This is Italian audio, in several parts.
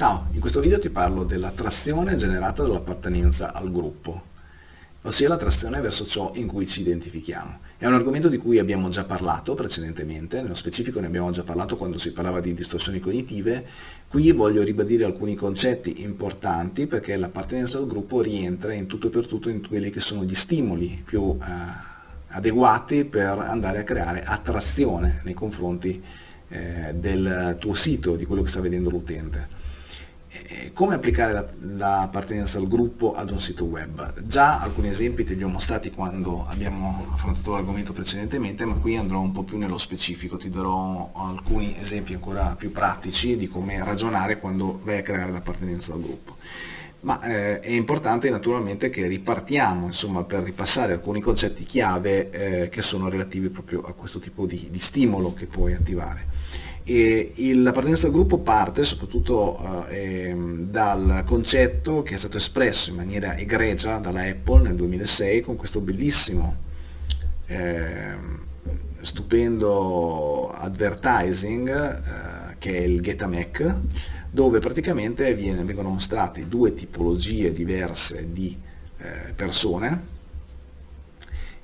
Ciao, in questo video ti parlo dell'attrazione generata dall'appartenenza al gruppo, ossia l'attrazione verso ciò in cui ci identifichiamo. È un argomento di cui abbiamo già parlato precedentemente, nello specifico ne abbiamo già parlato quando si parlava di distorsioni cognitive. Qui voglio ribadire alcuni concetti importanti perché l'appartenenza al gruppo rientra in tutto e per tutto in quelli che sono gli stimoli più eh, adeguati per andare a creare attrazione nei confronti eh, del tuo sito, di quello che sta vedendo l'utente. Eh, come applicare l'appartenenza la al gruppo ad un sito web? Già alcuni esempi te li ho mostrati quando abbiamo affrontato l'argomento precedentemente, ma qui andrò un po' più nello specifico, ti darò alcuni esempi ancora più pratici di come ragionare quando vai a creare l'appartenenza al gruppo. Ma eh, è importante naturalmente che ripartiamo insomma, per ripassare alcuni concetti chiave eh, che sono relativi proprio a questo tipo di, di stimolo che puoi attivare. L'appartenenza al gruppo parte soprattutto eh, dal concetto che è stato espresso in maniera egregia dalla Apple nel 2006 con questo bellissimo, eh, stupendo advertising eh, che è il Getamac, dove praticamente viene, vengono mostrate due tipologie diverse di eh, persone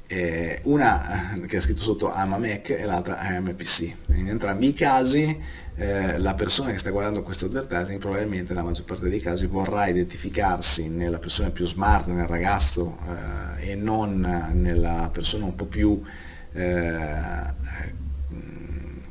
eh, una che ha scritto sotto I'm a Mac e l'altra I'm a PC. In entrambi i casi eh, la persona che sta guardando questo advertising probabilmente nella maggior parte dei casi vorrà identificarsi nella persona più smart, nel ragazzo eh, e non nella persona un po' più eh,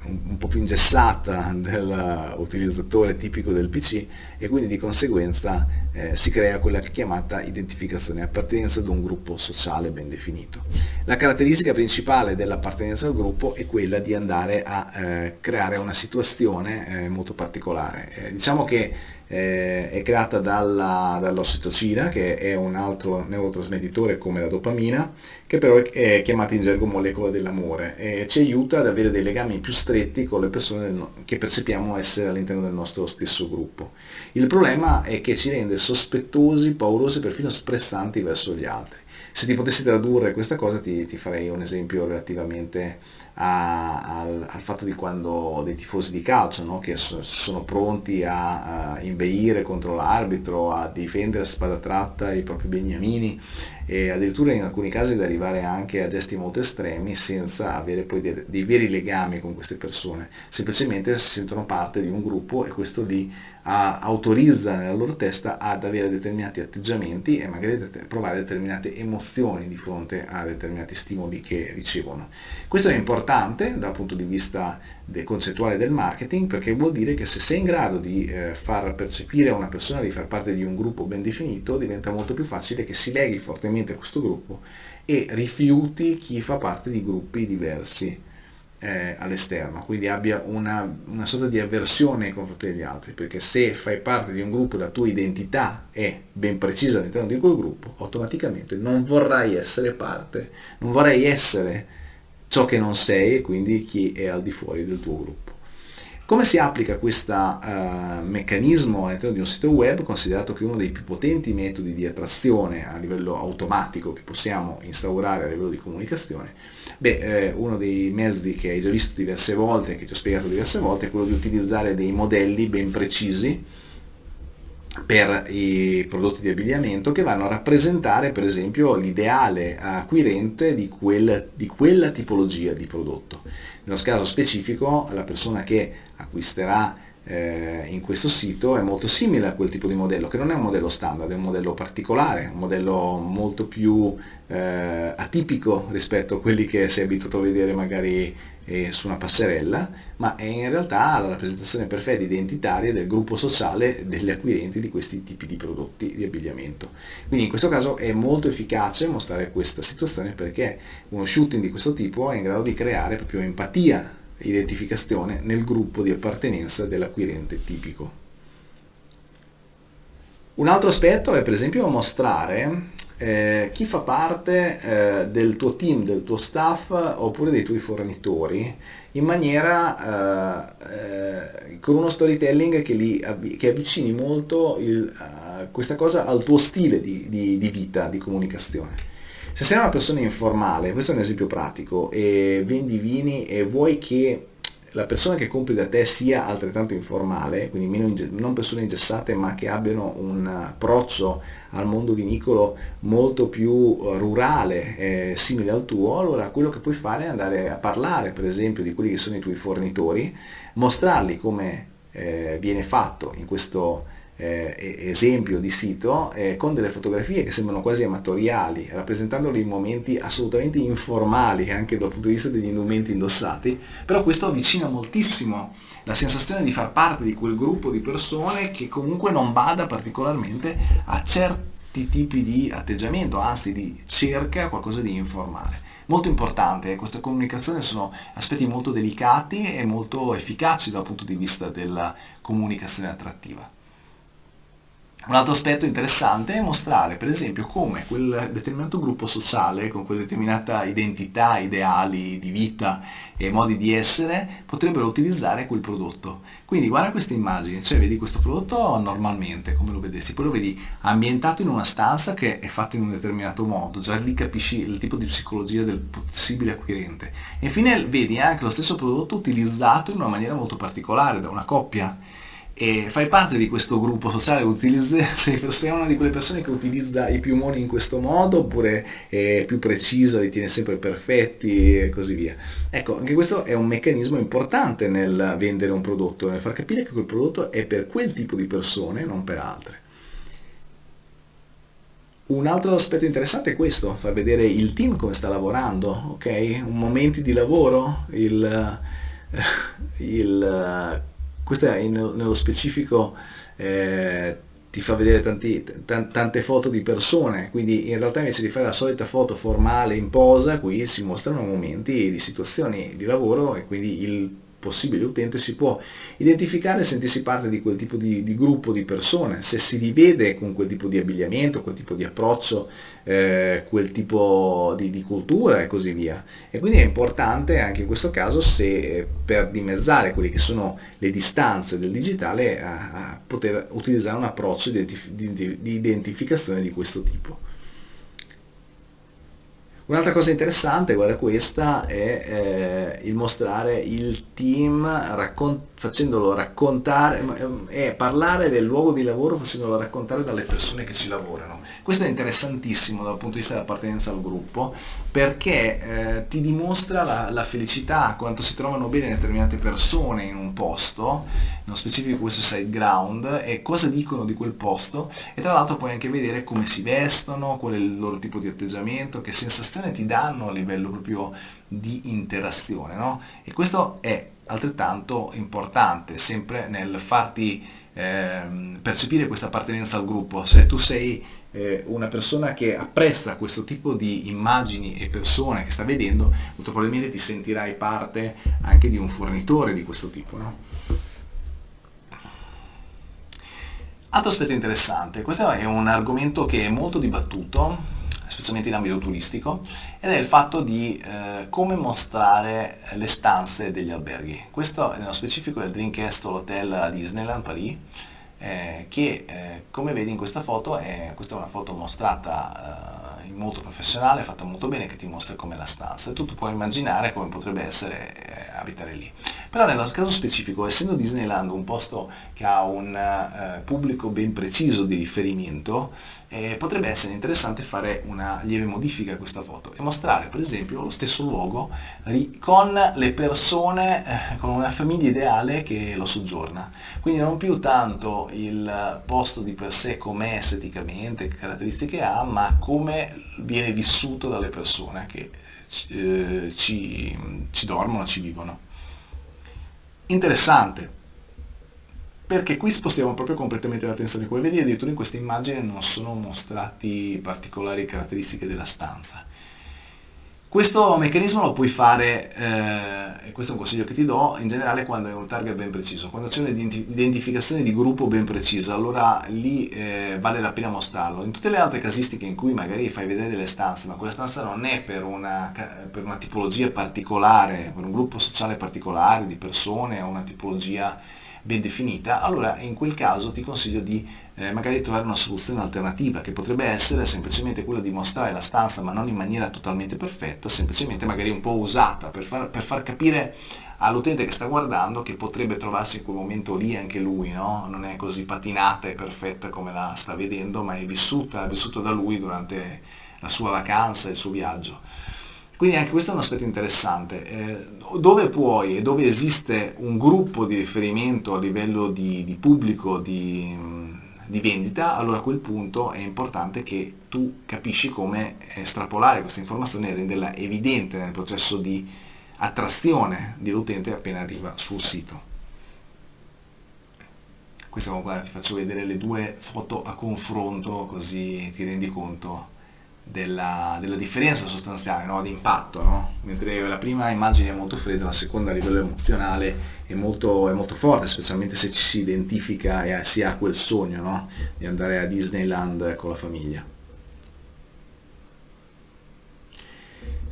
un po' più ingessata dell'utilizzatore tipico del PC e quindi di conseguenza eh, si crea quella chiamata identificazione appartenenza ad un gruppo sociale ben definito. La caratteristica principale dell'appartenenza al gruppo è quella di andare a eh, creare una situazione eh, molto particolare. Eh, diciamo che eh, è creata dall'ossitocina che è un altro neurotrasmettitore come la dopamina che però è chiamata in gergo molecola dell'amore e ci aiuta ad avere dei legami più stretti con le persone del, che percepiamo essere all'interno del nostro stesso gruppo. Il problema è che ci rende sospettosi, paurosi, perfino sprezzanti verso gli altri. Se ti potessi tradurre questa cosa ti, ti farei un esempio relativamente a, al, al, fatto di quando dei tifosi di calcio no? che so, sono pronti a, a inveire contro l'arbitro, a difendere a spada tratta i propri beniamini e addirittura in alcuni casi ad arrivare anche a gesti molto estremi senza avere poi dei, dei veri legami con queste persone, semplicemente si sentono parte di un gruppo e questo li autorizza nella loro testa ad avere determinati atteggiamenti e magari provare determinate emozioni di fronte a determinati stimoli che ricevono. Questo è importante dal punto di vista concettuale del marketing perché vuol dire che se sei in grado di eh, far percepire a una persona di far parte di un gruppo ben definito diventa molto più facile che si leghi fortemente a questo gruppo e rifiuti chi fa parte di gruppi diversi eh, all'esterno, quindi abbia una, una, sorta di avversione nei confronti degli altri, perché se fai parte di un gruppo la tua identità è ben precisa all'interno di quel gruppo, automaticamente non vorrai essere parte, non vorrai essere ciò che non sei e quindi chi è al di fuori del tuo gruppo. Come si applica questo uh, meccanismo all'interno di un sito web, considerato che uno dei più potenti metodi di attrazione a livello automatico che possiamo instaurare a livello di comunicazione? Beh, eh, uno dei mezzi che hai già visto diverse volte, che ti ho spiegato diverse volte, è quello di utilizzare dei modelli ben precisi per i prodotti di abbigliamento che vanno a rappresentare per esempio l'ideale acquirente di, quel, di quella tipologia di prodotto. Nello caso specifico la persona che acquisterà eh, in questo sito è molto simile a quel tipo di modello, che non è un modello standard, è un modello particolare, un modello molto più eh, atipico rispetto a quelli che sei abituato a vedere magari eh, su una passerella, ma è in realtà la rappresentazione perfetta identitaria del gruppo sociale degli acquirenti di questi tipi di prodotti di abbigliamento. Quindi in questo caso è molto efficace mostrare questa situazione perché uno shooting di questo tipo è in grado di creare proprio empatia identificazione nel gruppo di appartenenza dell'acquirente tipico. Un altro aspetto è per esempio mostrare eh, chi fa parte eh, del tuo team, del tuo staff oppure dei tuoi fornitori in maniera eh, eh con uno storytelling che, li, che avvicini molto il, uh, questa cosa al tuo stile di, di, di vita, di comunicazione. Se sei una persona informale, questo è un esempio pratico, e vendi vini e vuoi che la persona che compri da te sia altrettanto informale, quindi meno non persone ingessate ma che abbiano un approccio al mondo vinicolo molto più eh, rurale, eh, simile al tuo, allora quello che puoi fare è andare a parlare per esempio di quelli che sono i tuoi fornitori, mostrarli come eh, viene fatto in questo eh, esempio di sito eh, con delle fotografie che sembrano quasi amatoriali, rappresentandoli in momenti assolutamente informali anche dal punto di vista degli indumenti indossati, però questo avvicina moltissimo la sensazione di far parte di quel gruppo di persone che comunque non bada particolarmente a certi tipi di atteggiamento, anzi di cerca qualcosa di informale. Molto importante, eh, queste comunicazioni sono aspetti molto delicati e molto efficaci dal punto di vista della comunicazione attrattiva. Un altro aspetto interessante è mostrare per esempio come quel determinato gruppo sociale con quella determinata identità, ideali di vita e modi di essere potrebbero utilizzare quel prodotto. Quindi guarda questa immagine, cioè vedi questo prodotto normalmente come lo vedessi, poi lo vedi ambientato in una stanza che è fatto in un determinato modo, già lì capisci il tipo di psicologia del possibile acquirente. E infine vedi anche lo stesso prodotto utilizzato in una maniera molto particolare da una coppia e fai parte di questo gruppo sociale, utilizzi, sei, una di quelle persone che utilizza i piumoni in questo modo oppure è più precisa, li tiene sempre perfetti e così via. Ecco, anche questo è un meccanismo importante nel vendere un prodotto, nel far capire che quel prodotto è per quel tipo di persone, non per altre. Un altro aspetto interessante è questo, far vedere il team come sta lavorando, ok? Momenti di lavoro, il, il questo è in, nello specifico eh, ti fa vedere tanti, tante foto di persone, quindi in realtà invece di fare la solita foto formale in posa, qui si mostrano momenti di situazioni di lavoro e quindi il possibile utente si può identificare e sentirsi parte di quel tipo di, di, gruppo di persone, se si rivede con quel tipo di abbigliamento, quel tipo di approccio, eh, quel tipo di, di, cultura e così via. E quindi è importante anche in questo caso se per dimezzare quelle che sono le distanze del digitale a, a poter utilizzare un approccio di, di identificazione di questo tipo. Un'altra cosa interessante, guarda questa, è eh, il mostrare il team raccon facendolo raccontare e parlare del luogo di lavoro facendolo raccontare dalle persone che ci lavorano. Questo è interessantissimo dal punto di vista dell'appartenenza al gruppo perché eh, ti dimostra la, la, felicità, quanto si trovano bene determinate persone in un posto, nello specifico questo side ground, e cosa dicono di quel posto e tra l'altro puoi anche vedere come si vestono, qual è il loro tipo di atteggiamento, che sensazione ti danno a livello proprio di interazione. No? E questo è altrettanto importante, sempre nel farti eh, percepire questa appartenenza al gruppo. Se tu sei eh, una persona che apprezza questo tipo di immagini e persone che sta vedendo, molto probabilmente ti sentirai parte anche di un fornitore di questo tipo. No? Altro aspetto interessante, questo è un argomento che è molto dibattuto, specialmente in ambito turistico, ed è il fatto di eh, come mostrare le stanze degli alberghi. Questo nello specifico è il Dreamcast Hotel a Disneyland Paris, eh, che eh, come vedi in questa foto, è, questa è una foto mostrata molto professionale, fatta molto bene, che ti mostra com'è la stanza. E tu, tu puoi immaginare come potrebbe essere eh, abitare lì. Però nel caso specifico, essendo Disneyland un posto che ha un eh, pubblico ben preciso di riferimento, eh, potrebbe essere interessante fare una lieve modifica a questa foto e mostrare per esempio lo stesso luogo con le persone, eh, con una famiglia ideale che lo soggiorna. Quindi non più tanto il posto di per sé com'è esteticamente, che caratteristiche ha, ma come viene vissuto dalle persone che eh, ci, ci dormono, ci vivono. Interessante perché qui spostiamo proprio completamente l'attenzione. Come vedi addirittura in questa immagine non sono mostrati particolari caratteristiche della stanza questo meccanismo lo puoi fare, eh, e questo è un consiglio che ti do, in generale quando hai un target ben preciso, quando c'è un'identificazione di gruppo ben precisa, allora lì eh, vale la pena mostrarlo. In tutte le altre casistiche in cui magari fai vedere delle stanze, ma quella stanza non è per una, per una tipologia particolare, per un gruppo sociale particolare di persone o una tipologia ben definita, allora in quel caso ti consiglio di eh, magari trovare una soluzione alternativa che potrebbe essere semplicemente quella di mostrare la stanza ma non in maniera totalmente perfetta, semplicemente magari un po' usata per far, per far capire all'utente che sta guardando che potrebbe trovarsi in quel momento lì anche lui, no? non è così patinata e perfetta come la sta vedendo ma è vissuta, è vissuta da lui durante la sua vacanza, il suo viaggio. Quindi anche questo è un aspetto interessante. Eh, dove puoi e dove esiste un gruppo di riferimento a livello di, di pubblico, di, di, vendita, allora a quel punto è importante che tu capisci come estrapolare questa informazione e renderla evidente nel processo di attrazione dell'utente appena arriva sul sito. Questa guarda, ti faccio vedere le due foto a confronto così ti rendi conto della, della differenza sostanziale, no? di impatto, no? mentre la prima immagine è molto fredda, la seconda a livello emozionale è molto, è molto forte, specialmente se ci si identifica e si ha quel sogno no? di andare a Disneyland con la famiglia.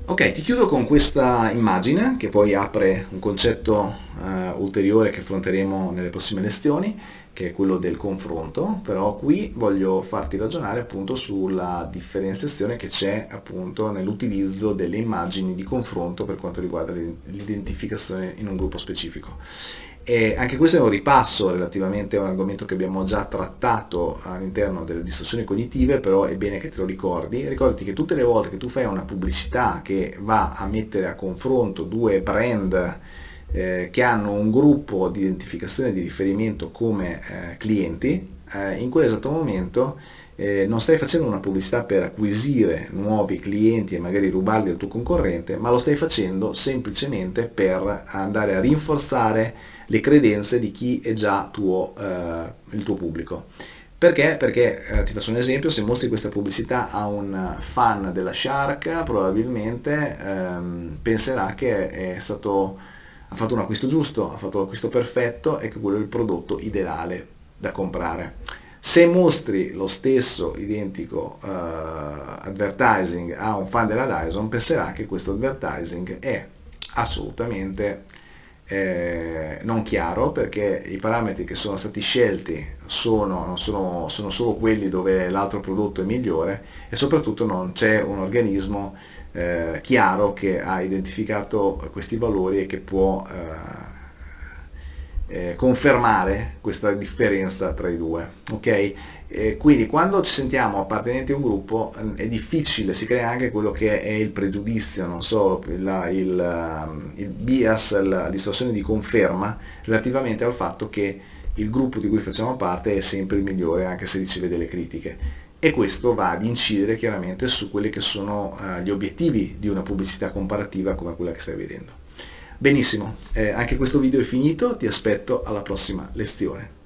Ok, ti chiudo con questa immagine che poi apre un concetto uh, ulteriore che affronteremo nelle prossime lezioni che è quello del confronto, però qui voglio farti ragionare appunto sulla differenziazione che c'è appunto nell'utilizzo delle immagini di confronto per quanto riguarda l'identificazione in un gruppo specifico. E anche questo è un ripasso relativamente a un argomento che abbiamo già trattato all'interno delle distorsioni cognitive, però è bene che te lo ricordi. Ricordati che tutte le volte che tu fai una pubblicità che va a mettere a confronto due brand eh, che hanno un gruppo di identificazione di riferimento come eh, clienti, eh, in quell'esatto momento eh, non stai facendo una pubblicità per acquisire nuovi clienti e magari rubarli al tuo concorrente, ma lo stai facendo semplicemente per andare a rinforzare le credenze di chi è già tuo, eh, il tuo pubblico. Perché? Perché, eh, ti faccio un esempio, se mostri questa pubblicità a un fan della Shark, probabilmente ehm, penserà che è stato ha fatto un acquisto giusto, ha fatto l'acquisto perfetto e che quello è il prodotto ideale da comprare. Se mostri lo stesso identico uh, advertising a un fan della Dyson, penserà che questo advertising è assolutamente eh, non chiaro perché i parametri che sono stati scelti sono, sono, sono solo quelli dove l'altro prodotto è migliore e soprattutto non c'è un organismo eh, chiaro che ha identificato questi valori e che può eh, eh, confermare questa differenza tra i due. Okay? Eh, quindi quando ci sentiamo appartenenti a un gruppo mm, è difficile, si crea anche quello che è il pregiudizio, non solo il, il, mm, il bias, la distorsione di conferma relativamente al fatto che il gruppo di cui facciamo parte è sempre il migliore anche se riceve delle critiche e questo va ad incidere chiaramente su quelli che sono uh, gli obiettivi di una pubblicità comparativa come quella che stai vedendo. Benissimo, eh, anche questo video è finito, ti aspetto alla prossima lezione.